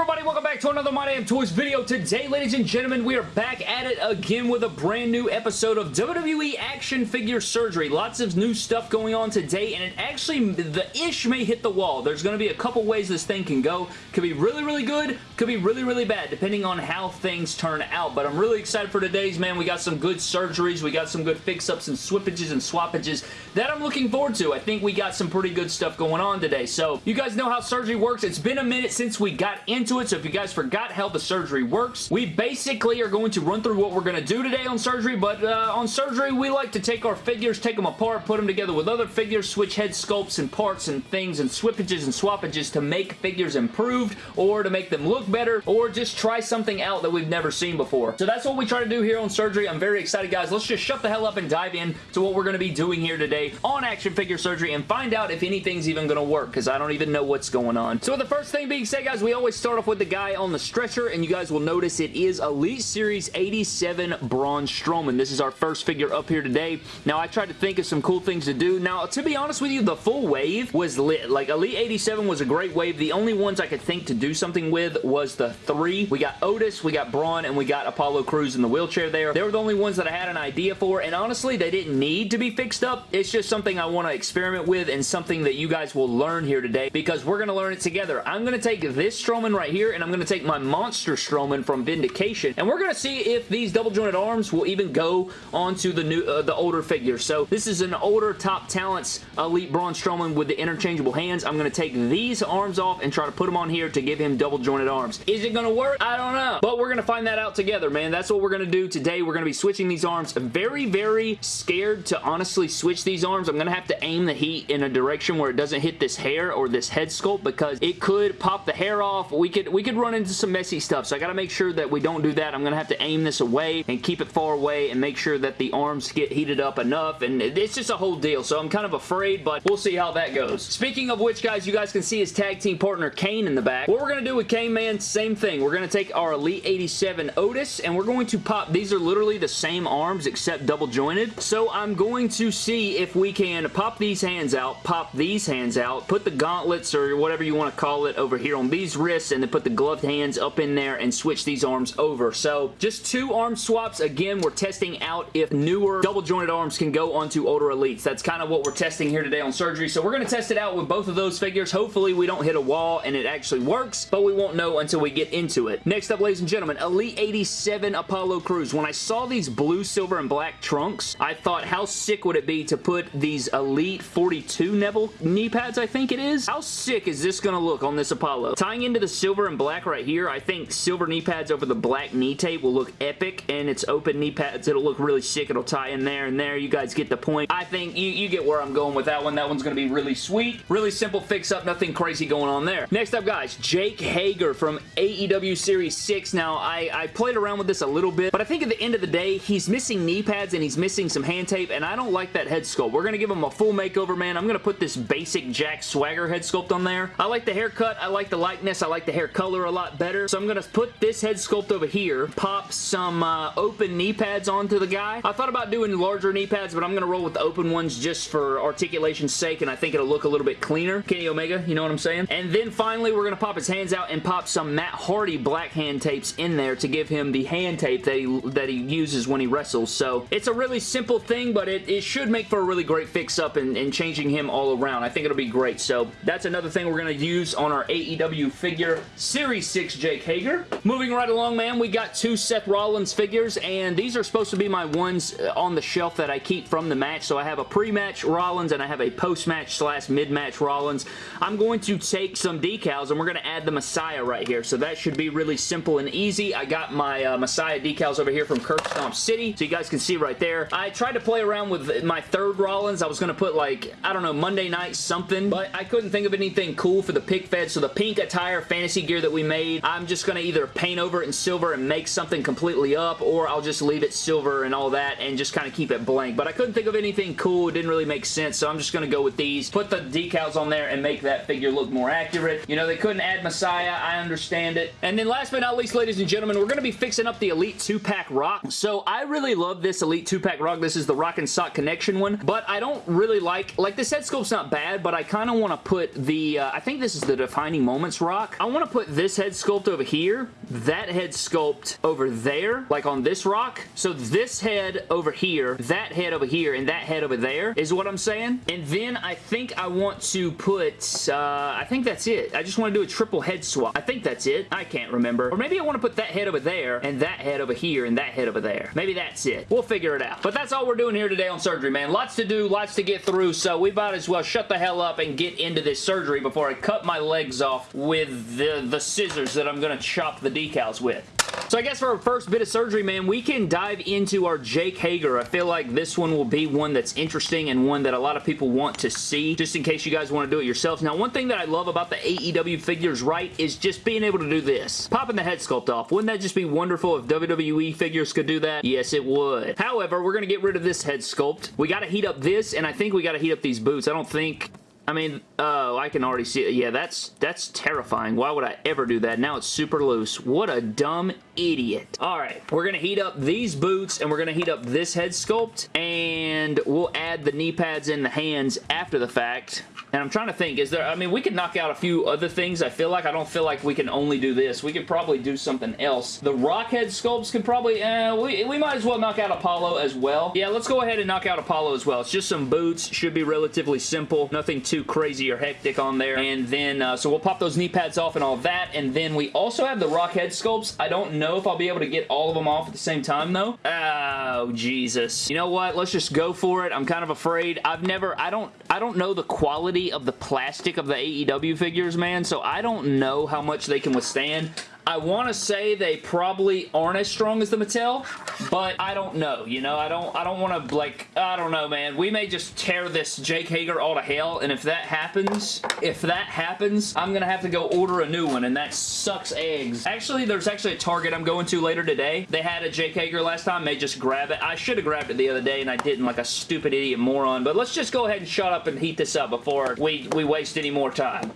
everybody? Welcome back to another My Damn Toys video. Today, ladies and gentlemen, we are back at it again with a brand new episode of WWE Action Figure Surgery. Lots of new stuff going on today, and it actually, the ish may hit the wall. There's going to be a couple ways this thing can go. Could be really, really good. Could be really, really bad, depending on how things turn out. But I'm really excited for today's, man. We got some good surgeries. We got some good fix-ups and swippages and swappages that I'm looking forward to. I think we got some pretty good stuff going on today. So, you guys know how surgery works. It's been a minute since we got into it, so if you guys forgot how the surgery works, we basically are going to run through what we're going to do today on surgery, but uh, on surgery, we like to take our figures, take them apart, put them together with other figures, switch head sculpts and parts and things and swippages and swappages to make figures improved or to make them look better or just try something out that we've never seen before. So that's what we try to do here on surgery. I'm very excited, guys. Let's just shut the hell up and dive in to what we're going to be doing here today on action figure surgery and find out if anything's even going to work because I don't even know what's going on. So the first thing being said, guys, we always start off with the guy on the stretcher, and you guys will notice it is Elite Series 87 Braun Strowman. This is our first figure up here today. Now, I tried to think of some cool things to do. Now, to be honest with you, the full wave was lit. Like, Elite 87 was a great wave. The only ones I could think to do something with was the three. We got Otis, we got Braun, and we got Apollo Crews in the wheelchair there. They were the only ones that I had an idea for, and honestly, they didn't need to be fixed up. It's just something I want to experiment with and something that you guys will learn here today because we're going to learn it together. I'm going to take this Strowman right here, and I'm going to take my Monster Strowman from Vindication, and we're going to see if these double jointed arms will even go onto the new, uh, the older figure. So this is an older Top Talents Elite Braun Strowman with the interchangeable hands. I'm going to take these arms off and try to put them on here to give him double jointed arms. Is it going to work? I don't know, but we're going to find that out together, man. That's what we're going to do today. We're going to be switching these arms. Very, very scared to honestly switch these arms. I'm going to have to aim the heat in a direction where it doesn't hit this hair or this head sculpt because it could pop the hair off. We could, we could run into some messy stuff, so I gotta make sure that we don't do that. I'm gonna have to aim this away and keep it far away and make sure that the arms get heated up enough, and it's just a whole deal, so I'm kind of afraid, but we'll see how that goes. Speaking of which, guys, you guys can see his tag team partner, Kane, in the back. What we're gonna do with Kane, man, same thing. We're gonna take our Elite 87 Otis, and we're going to pop, these are literally the same arms except double jointed, so I'm going to see if we can pop these hands out, pop these hands out, put the gauntlets or whatever you want to call it over here on these wrists, and then put the gloved hands up in there and switch these arms over. So just two arm swaps. Again, we're testing out if newer double jointed arms can go onto older elites. That's kind of what we're testing here today on surgery. So we're going to test it out with both of those figures. Hopefully we don't hit a wall and it actually works, but we won't know until we get into it. Next up, ladies and gentlemen, Elite 87 Apollo Crews. When I saw these blue, silver, and black trunks, I thought how sick would it be to put these Elite 42 Neville knee pads, I think it is? How sick is this going to look on this Apollo? Tying into the silver and black right here, I think silver knee pads over the black knee tape will look epic, and it's open knee pads. It'll look really sick. It'll tie in there and there. You guys get the point. I think you, you get where I'm going with that one. That one's going to be really sweet. Really simple fix-up. Nothing crazy going on there. Next up, guys, Jake Hager from AEW Series 6. Now, I, I played around with this a little bit, but I think at the end of the day, he's missing knee pads and he's missing some hand tape, and I don't like that head sculpt. We're going to give him a full makeover, man. I'm going to put this basic Jack Swagger head sculpt on there. I like the haircut. I like the likeness. I like the hair color a lot better. So I'm going to put this head sculpt over here, pop some uh, open knee pads onto the guy. I thought about doing larger knee pads, but I'm going to roll with the open ones just for articulation's sake, and I think it'll look a little bit cleaner. Kenny Omega, you know what I'm saying? And then finally, we're going to pop his hands out and pop some Matt Hardy black hand tapes in there to give him the hand tape that he, that he uses when he wrestles. So it's a really simple thing, but it, it should make for a really great fix-up and, and changing him all around. I think it'll be great. So that's another thing we're going to use on our AEW figure Series 6 Jake Hager. Moving right along, man, we got two Seth Rollins figures, and these are supposed to be my ones uh, on the shelf that I keep from the match. So I have a pre-match Rollins, and I have a post-match slash mid-match Rollins. I'm going to take some decals, and we're going to add the Messiah right here. So that should be really simple and easy. I got my uh, Messiah decals over here from Curb Stomp City, so you guys can see right there. I tried to play around with my third Rollins. I was going to put like, I don't know, Monday night something, but I couldn't think of anything cool for the pick fed, so the pink attire fantasy gear that we made, I'm just going to either paint over it in silver and make something completely up, or I'll just leave it silver and all that and just kind of keep it blank. But I couldn't think of anything cool. It didn't really make sense, so I'm just going to go with these. Put the decals on there and make that figure look more accurate. You know, they couldn't add Messiah. I understand it. And then last but not least, ladies and gentlemen, we're going to be fixing up the Elite 2-pack Rock. So I really love this Elite 2-pack Rock. This is the Rock and Sock Connection one, but I don't really like, like this head sculpt's not bad, but I kind of want to put the, uh, I think this is the Defining Moments Rock. I want to put this head sculpt over here, that head sculpt over there, like on this rock. So this head over here, that head over here, and that head over there is what I'm saying. And then I think I want to put, uh, I think that's it. I just want to do a triple head swap. I think that's it. I can't remember. Or maybe I want to put that head over there, and that head over here, and that head over there. Maybe that's it. We'll figure it out. But that's all we're doing here today on surgery, man. Lots to do, lots to get through, so we might as well shut the hell up and get into this surgery before I cut my legs off with the, the scissors that I'm going to chop the decals with. So I guess for our first bit of surgery, man, we can dive into our Jake Hager. I feel like this one will be one that's interesting and one that a lot of people want to see, just in case you guys want to do it yourselves. Now, one thing that I love about the AEW figures, right, is just being able to do this. Popping the head sculpt off. Wouldn't that just be wonderful if WWE figures could do that? Yes, it would. However, we're going to get rid of this head sculpt. We got to heat up this, and I think we got to heat up these boots. I don't think I mean, oh, I can already see it. Yeah, that's that's terrifying. Why would I ever do that? Now it's super loose. What a dumb idiot. All right, we're going to heat up these boots and we're going to heat up this head sculpt and we'll add the knee pads in the hands after the fact. And I'm trying to think, is there, I mean, we could knock out a few other things. I feel like I don't feel like we can only do this. We could probably do something else. The Rockhead sculpts could probably, eh, we, we might as well knock out Apollo as well. Yeah, let's go ahead and knock out Apollo as well. It's just some boots. Should be relatively simple. Nothing too crazy or hectic on there. And then, uh, so we'll pop those knee pads off and all that. And then we also have the Rockhead sculpts. I don't know if I'll be able to get all of them off at the same time, though. Oh, Jesus. You know what? Let's just go for it. I'm kind of afraid. I've never, I don't, I don't know the quality of the plastic of the AEW figures, man, so I don't know how much they can withstand. I want to say they probably aren't as strong as the Mattel, but I don't know, you know? I don't I don't want to, like, I don't know, man. We may just tear this Jake Hager all to hell, and if that happens, if that happens, I'm going to have to go order a new one, and that sucks eggs. Actually, there's actually a Target I'm going to later today. They had a Jake Hager last time. May just grab it. I should have grabbed it the other day, and I didn't like a stupid idiot moron, but let's just go ahead and shut up and heat this up before we, we waste any more time.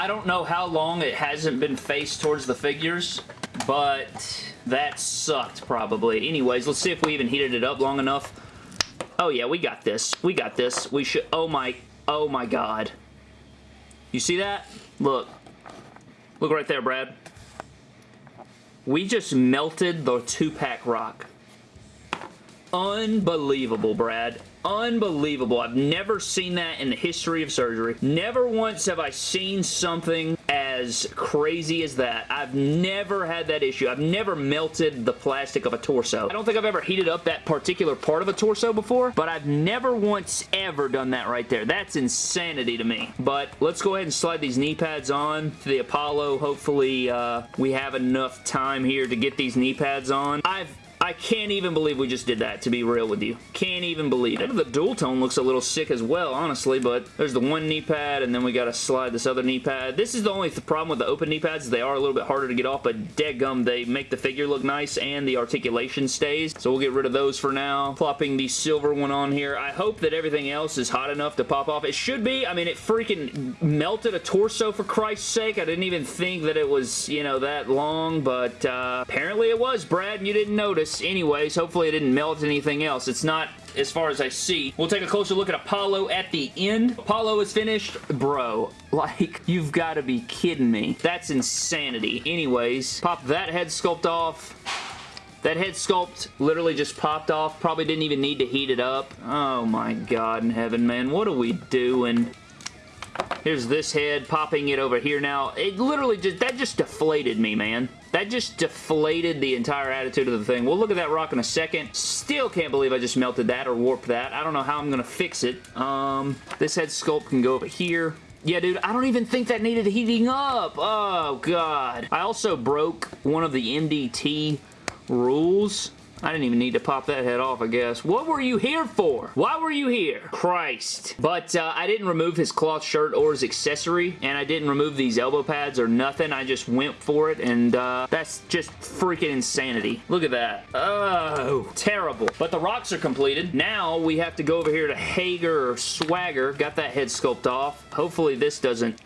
I don't know how long it hasn't been faced towards the figures, but that sucked probably. Anyways, let's see if we even heated it up long enough. Oh yeah, we got this. We got this. We should... Oh my... Oh my god. You see that? Look. Look right there, Brad. We just melted the two-pack rock. Unbelievable, Brad. Unbelievable. I've never seen that in the history of surgery. Never once have I seen something as crazy as that. I've never had that issue. I've never melted the plastic of a torso. I don't think I've ever heated up that particular part of a torso before, but I've never once ever done that right there. That's insanity to me. But let's go ahead and slide these knee pads on to the Apollo. Hopefully uh, we have enough time here to get these knee pads on. I've I can't even believe we just did that, to be real with you. Can't even believe it. The dual tone looks a little sick as well, honestly, but there's the one knee pad, and then we got to slide this other knee pad. This is the only th problem with the open knee pads. They are a little bit harder to get off, but dead gum, they make the figure look nice, and the articulation stays. So we'll get rid of those for now. Plopping the silver one on here. I hope that everything else is hot enough to pop off. It should be. I mean, it freaking melted a torso, for Christ's sake. I didn't even think that it was, you know, that long, but uh, apparently it was, Brad, and you didn't notice anyways. Hopefully it didn't melt anything else. It's not as far as I see. We'll take a closer look at Apollo at the end. Apollo is finished. Bro, like, you've got to be kidding me. That's insanity. Anyways, pop that head sculpt off. That head sculpt literally just popped off. Probably didn't even need to heat it up. Oh my god in heaven, man. What are we doing? Here's this head, popping it over here now. It literally just, that just deflated me, man. That just deflated the entire attitude of the thing. We'll look at that rock in a second. Still can't believe I just melted that or warped that. I don't know how I'm going to fix it. Um, this head sculpt can go over here. Yeah, dude, I don't even think that needed heating up. Oh, God. I also broke one of the MDT rules. I didn't even need to pop that head off, I guess. What were you here for? Why were you here? Christ. But uh, I didn't remove his cloth shirt or his accessory, and I didn't remove these elbow pads or nothing. I just went for it, and uh, that's just freaking insanity. Look at that. Oh, terrible. But the rocks are completed. Now we have to go over here to Hager or Swagger. Got that head sculpt off. Hopefully this doesn't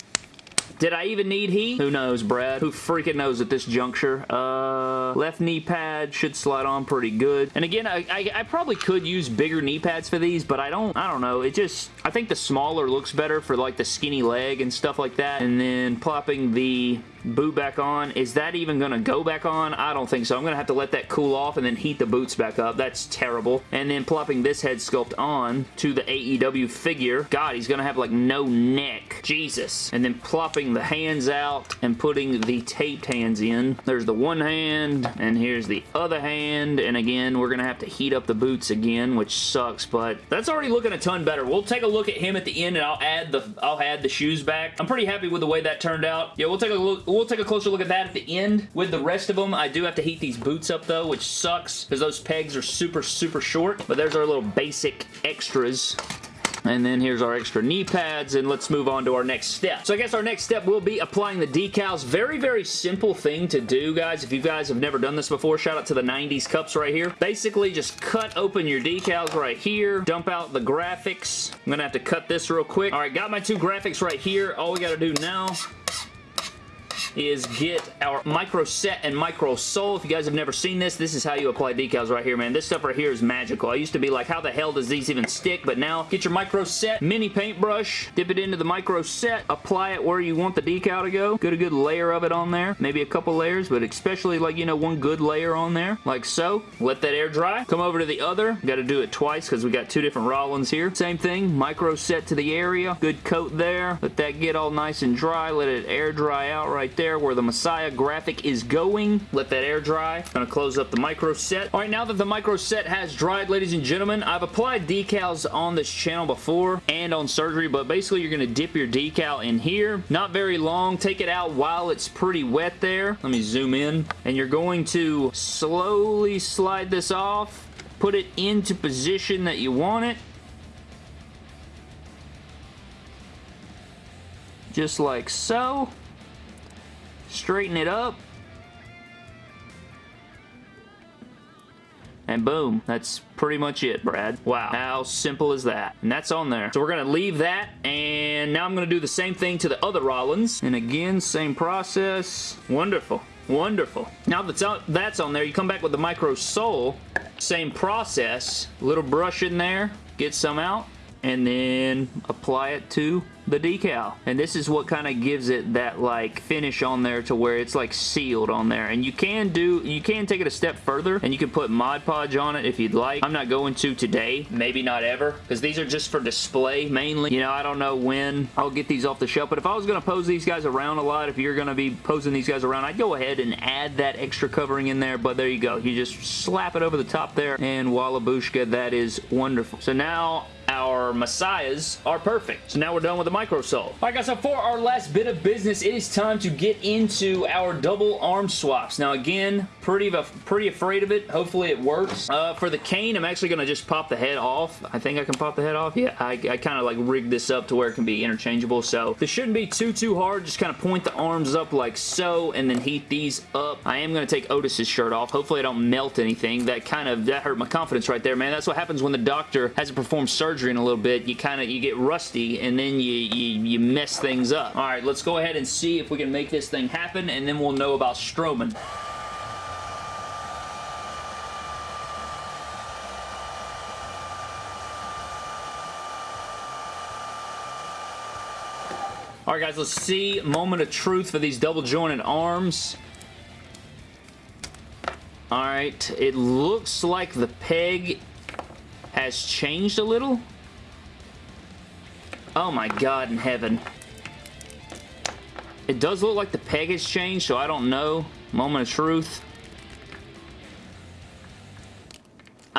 Did I even need heat? Who knows, Brad? Who freaking knows at this juncture? Uh, left knee pad should slide on pretty good. And again, I, I, I probably could use bigger knee pads for these, but I don't, I don't know. It just, I think the smaller looks better for like the skinny leg and stuff like that. And then plopping the boot back on. Is that even going to go back on? I don't think so. I'm going to have to let that cool off and then heat the boots back up. That's terrible. And then plopping this head sculpt on to the AEW figure. God, he's going to have like no neck. Jesus. And then plopping the hands out and putting the taped hands in. There's the one hand and here's the other hand. And again, we're going to have to heat up the boots again, which sucks, but that's already looking a ton better. We'll take a look at him at the end and I'll add the I'll add the shoes back. I'm pretty happy with the way that turned out. Yeah, we'll take a look we'll take a closer look at that at the end with the rest of them. I do have to heat these boots up though, which sucks because those pegs are super, super short. But there's our little basic extras and then here's our extra knee pads, and let's move on to our next step. So I guess our next step will be applying the decals. Very, very simple thing to do, guys. If you guys have never done this before, shout out to the 90s cups right here. Basically, just cut open your decals right here, dump out the graphics. I'm gonna have to cut this real quick. All right, got my two graphics right here. All we gotta do now is get our micro set and micro sol. If you guys have never seen this, this is how you apply decals right here, man. This stuff right here is magical. I used to be like, how the hell does these even stick? But now, get your micro set, mini paintbrush, dip it into the micro set, apply it where you want the decal to go. Get a good layer of it on there. Maybe a couple layers, but especially like, you know, one good layer on there, like so. Let that air dry. Come over to the other. Got to do it twice because we got two different Rollins here. Same thing, micro set to the area. Good coat there. Let that get all nice and dry. Let it air dry out right there there where the Messiah graphic is going. Let that air dry. Gonna close up the micro set. All right, now that the micro set has dried, ladies and gentlemen, I've applied decals on this channel before and on surgery, but basically you're gonna dip your decal in here. Not very long. Take it out while it's pretty wet there. Let me zoom in. And you're going to slowly slide this off. Put it into position that you want it. just like so straighten it up, And boom, that's pretty much it, Brad. Wow, how simple is that? And that's on there. So we're to leave that, and now I'm to do the same thing to the other Rollins. And again, same process. Wonderful. Wonderful. Now that's on, that's on there, you come back with the micro sol. Same process. Little brush in there. Get some out. And then apply it to the decal. And this is what kind of gives it that like finish on there to where it's like sealed on there. And you can do, you can take it a step further and you can put Mod Podge on it if you'd like. I'm not going to today, maybe not ever, because these are just for display mainly. You know, I don't know when I'll get these off the shelf, but if I was going to pose these guys around a lot, if you're going to be posing these guys around, I'd go ahead and add that extra covering in there, but there you go. You just slap it over the top there, and Wallabushka, that is wonderful. So now our Messiahs are perfect. So now we're done with the microsol. Alright guys, so for our last bit of business, it is time to get into our double arm swaps. Now again, pretty, pretty afraid of it. Hopefully it works. Uh, for the Kane, I'm actually going to just pop the head off. I think I can pop the head off. Yeah, I, I kind of like rigged this up to where it can be interchangeable. So this shouldn't be too, too hard. Just kind of point the arms up like so and then heat these up. I am going to take Otis's shirt off. Hopefully I don't melt anything. That kind of, that hurt my confidence right there, man. That's what happens when the doctor hasn't performed surgery in a little bit. You kind of, you get rusty and then you, you, you mess things up. All right, let's go ahead and see if we can make this thing happen and then we'll know about Strowman. Alright guys, let's see. Moment of truth for these double jointed arms. Alright, it looks like the peg has changed a little. Oh my god in heaven. It does look like the peg has changed, so I don't know. Moment of truth.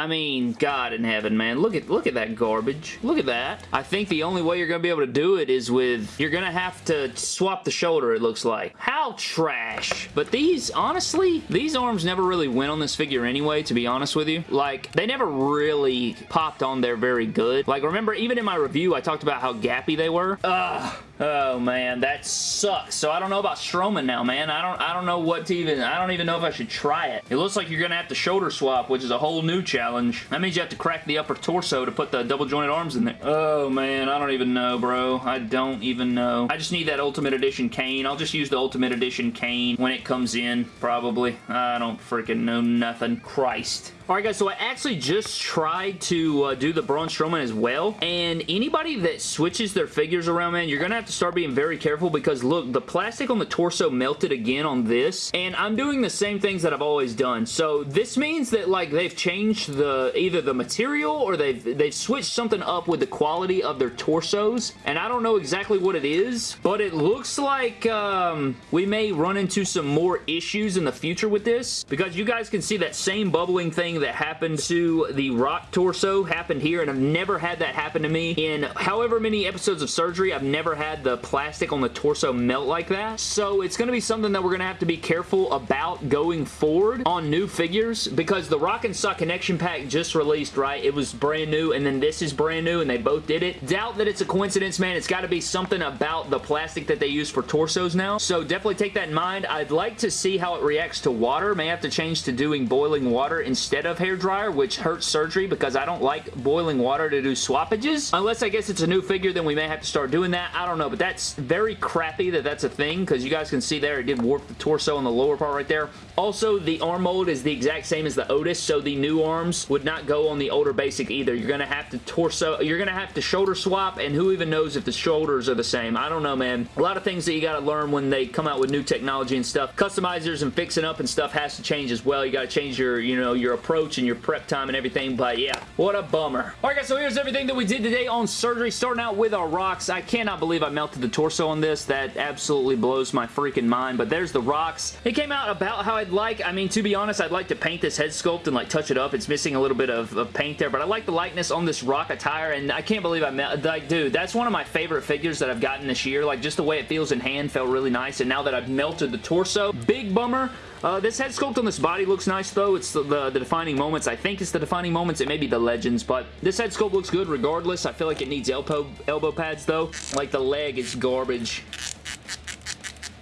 I mean, God in heaven, man. Look at look at that garbage. Look at that. I think the only way you're going to be able to do it is with... You're going to have to swap the shoulder, it looks like. How trash. But these, honestly, these arms never really went on this figure anyway, to be honest with you. Like, they never really popped on there very good. Like, remember, even in my review, I talked about how gappy they were. Ugh. Oh, man, that sucks. So I don't know about Strowman now, man. I don't I don't know what to even... I don't even know if I should try it. It looks like you're to have to shoulder swap, which is a whole new challenge. That means you have to crack the upper torso to put the double jointed arms in there. Oh, man, I don't even know, bro. I don't even know. I just need that Ultimate Edition Kane. I'll just use the Ultimate Edition Kane when it comes in, probably. I don't freaking know nothing. Christ. Alright guys, so I actually just tried to uh, do the Braun Strowman as well, and anybody that switches their figures around, man, you're going to have to start being very careful because look, the plastic on the torso melted again on this, and I'm doing the same things that I've always done. So this means that like they've changed the either the material or they've, they've switched something up with the quality of their torsos, and I don't know exactly what it is, but it looks like um, we may run into some more issues in the future with this because you guys can see that same bubbling thing thing that happened to the Rock torso happened here, and I've never had that happen to me. In however many episodes of surgery, I've never had the plastic on the torso melt like that. So it's going to be something that we're going to have to be careful about going forward on new figures because the Rock and Sock Connection Pack just released, right? It was brand new, and then this is brand new, and they both did it. Doubt that it's a coincidence, man. It's got to be something about the plastic that they use for torsos now. So definitely take that in mind. I'd like to see how it reacts to water. May have to change to doing boiling water instead of hair dryer, which hurts surgery because I don't like boiling water to do swappages. Unless I guess it's a new figure, then we may have to start doing that. I don't know, but that's very crappy that that's a thing because you guys can see there it did warp the torso on the lower part right there. Also, the arm mold is the exact same as the Otis, so the new arms would not go on the older basic either. You're going to have to torso, you're going to have to shoulder swap, and who even knows if the shoulders are the same. I don't know, man. A lot of things that you got to learn when they come out with new technology and stuff. Customizers and fixing up and stuff has to change as well. You got to change your, you know, your approach approach and your prep time and everything, but yeah, what a bummer. Alright guys, so here's everything that we did today on surgery, starting out with our rocks. I cannot believe I melted the torso on this. That absolutely blows my freaking mind, but there's the rocks. It came out about how I'd like. I mean, to be honest, I'd like to paint this head sculpt and like touch it up. It's missing a little bit of, of paint there, but I like the likeness on this rock attire, and I can't believe I melted. Like, dude, that's one of my favorite figures that I've gotten this year. Like, just the way it feels in hand felt really nice, and now that I've melted the torso, big bummer. Uh, this head sculpt on this body looks nice though. It's the, the, the, defining moments. I think it's the defining moments. It may be the legends, but this head sculpt looks good regardless. I feel like it needs elbow, elbow pads though. Like the leg is garbage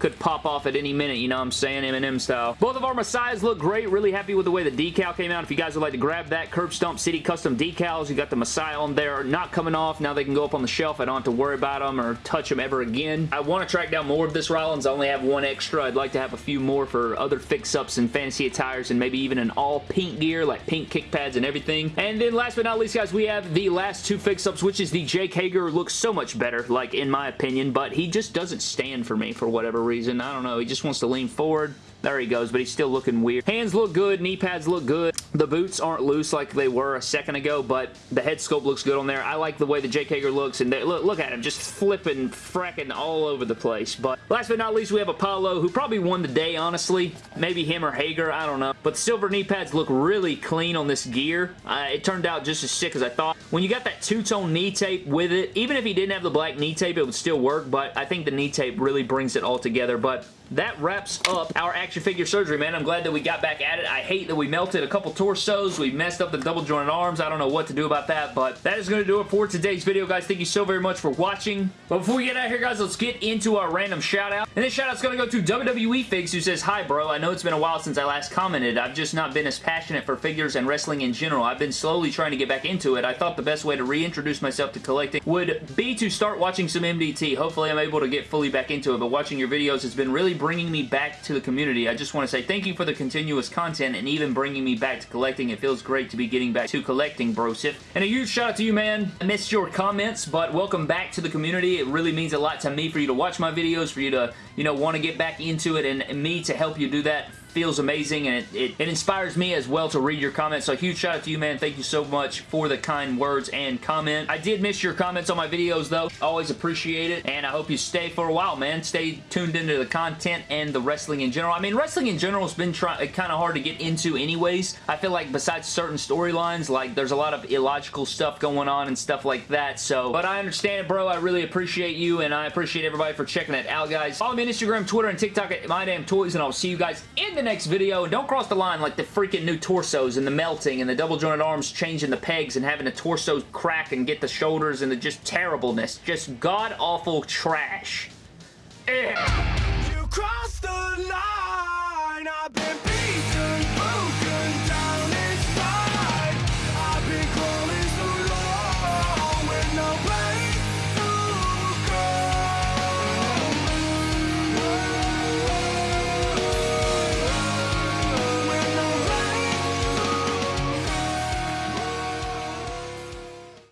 could pop off at any minute, you know what I'm saying, Eminem style. Both of our Messiahs look great. Really happy with the way the decal came out. If you guys would like to grab that Curb Stomp City Custom decals, you got the Messiah on there, not coming off. Now they can go up on the shelf. I don't have to worry about them or touch them ever again. I want to track down more of this Rollins. I only have one extra. I'd like to have a few more for other fix-ups and fantasy attires and maybe even an all pink gear, like pink kick pads and everything. And then last but not least, guys, we have the last two fix-ups, which is the Jake Hager. Looks so much better, like, in my opinion, but he just doesn't stand for me for whatever reason. I don't know. He just wants to lean forward. There he goes, but he's still looking weird. Hands look good. Knee pads look good. The boots aren't loose like they were a second ago, but the head sculpt looks good on there. I like the way the Jake Hager looks, and they, look, look at him just flipping, fracking all over the place. But last but not least, we have Apollo, who probably won the day, honestly. Maybe him or Hager, I don't know. But the silver knee pads look really clean on this gear. Uh, it turned out just as sick as I thought. When you got that two-tone knee tape with it, even if he didn't have the black knee tape, it would still work, but I think the knee tape really brings it all together. But that wraps up our action figure surgery, man. I'm glad that we got back at it. I hate that we melted a couple torsos. We messed up the double jointed arms. I don't know what to do about that, but that is going to do it for today's video, guys. Thank you so very much for watching. But before we get out of here, guys, let's get into our random shout-out. And this shout-out's going to go to WWE Figs, who says, Hi, bro. I know it's been a while since I last commented. I've just not been as passionate for figures and wrestling in general. I've been slowly trying to get back into it. I thought the best way to reintroduce myself to collecting would be to start watching some MDT. Hopefully, I'm able to get fully back into it, but watching your videos has been really bringing me back to the community. I just want to say thank you for the continuous content and even bringing me back to collecting. It feels great to be getting back to collecting, Brosif. And a huge shout out to you, man. I missed your comments, but welcome back to the community. It really means a lot to me for you to watch my videos, for you to, you know, want to get back into it, and me to help you do that feels amazing and it, it, it, inspires me as well to read your comments. So huge shout out to you, man. Thank you so much for the kind words and comment. I did miss your comments on my videos, though. Always appreciate it, and I hope you stay for a while, man. Stay tuned into the content and the wrestling in general. I mean, wrestling in general has been uh, kind of hard to get into anyways. I feel like besides certain storylines, like there's a lot of illogical stuff going on and stuff like that. So, but I understand bro. I really appreciate you, and I appreciate everybody for checking it out, guys. Follow me on Instagram, Twitter, and TikTok at MyDamnToys, and I'll see you guys in the next video and don't cross the line like the freaking new torsos and the melting and the double jointed arms changing the pegs and having the torso crack and get the shoulders and the just terribleness. Just god-awful trash. Ugh.